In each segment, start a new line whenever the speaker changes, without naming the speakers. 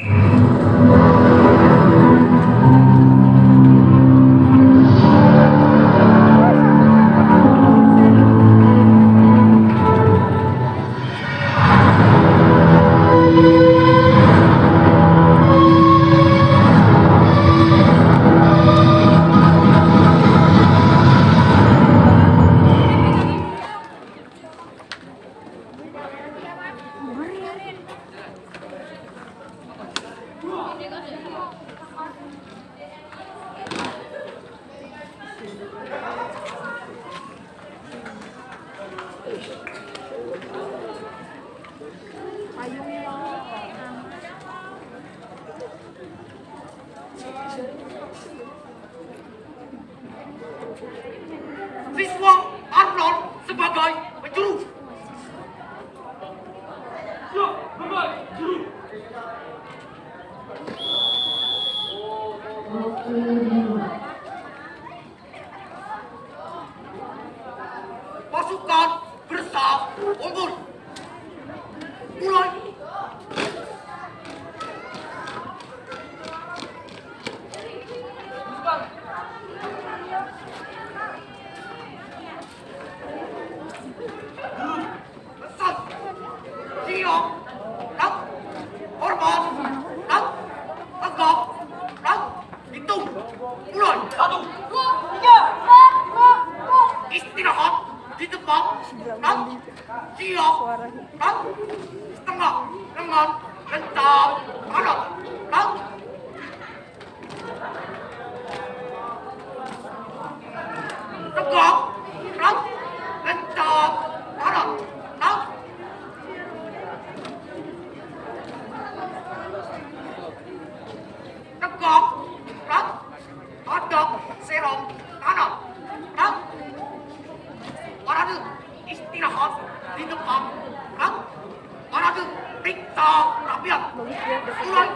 Mm-hmm. Hidupkan, kan? Karena itu, kita, rakyat, sulit,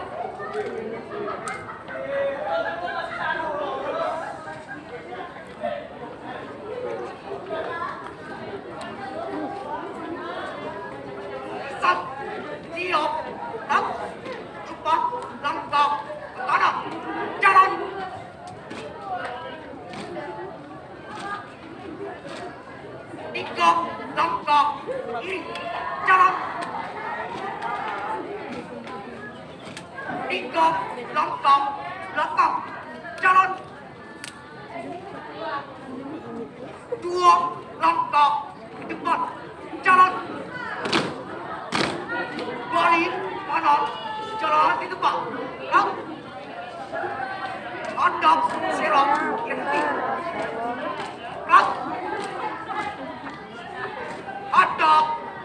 jalan tiga langkah belakang jalan dua langkah ke depan jalan balik kanan jalan di depan lang hadap serong berhenti lang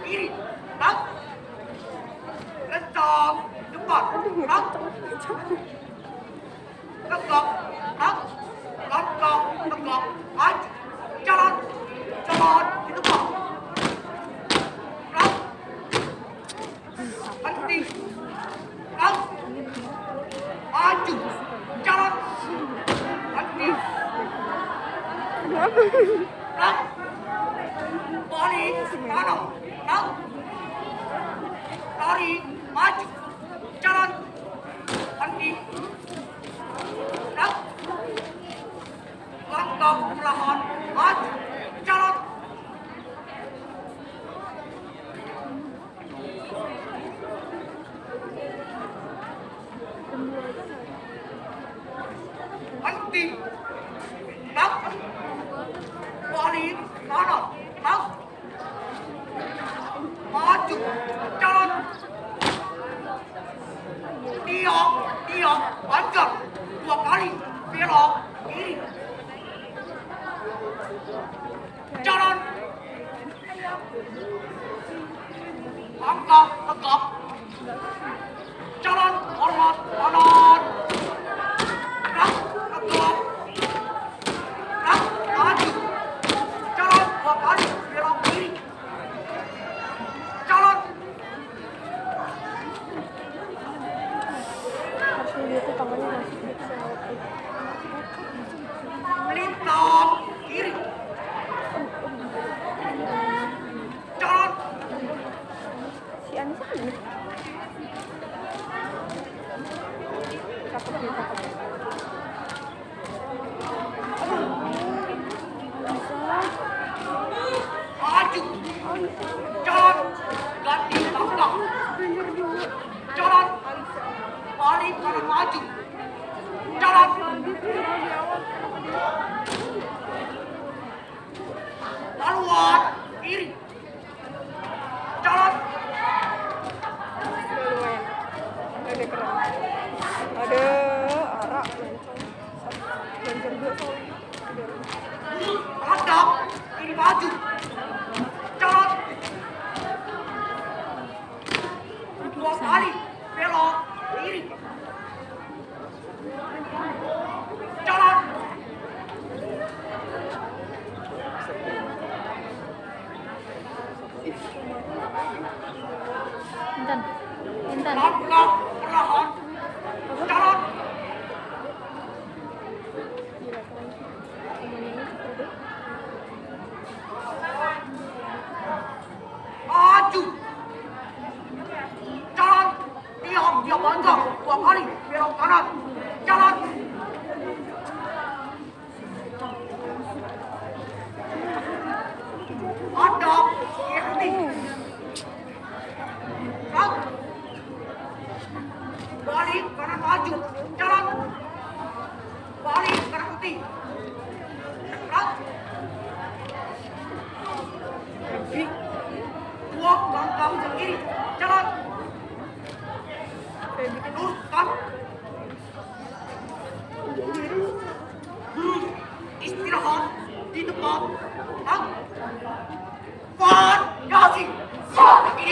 kiri lang kencang depan lang tegak lang langkah
tegak
maju jalan đất lăng cầu là hòn hòn cho lắm anh đất bỏ đi nó rồi đất bỏ chục đi học đi học bán cược của cá lì, phía đó, ý lì. Cho nên, bán con bán con 哪里？别老，哎。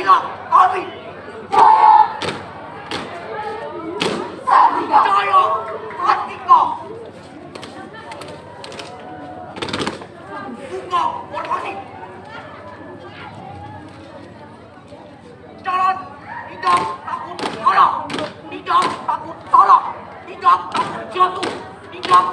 Inilah kami. Jaya Sartika. Jaya Sartika. Bunga Jalan tidak takut kalah. Tidak takut salah. Tidak takut jatuh. Tidak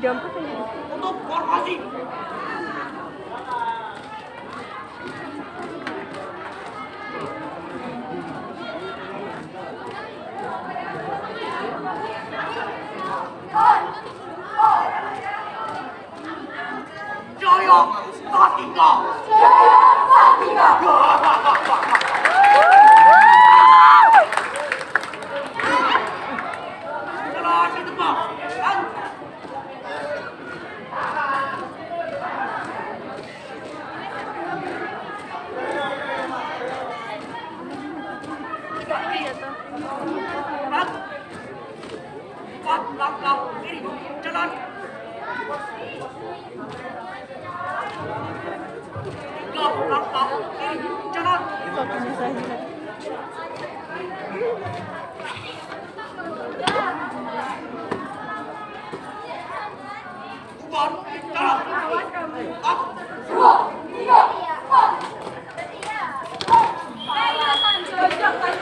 jump
untuk formasi Joyo Satinga! Joyo Satinga! Oh,
你看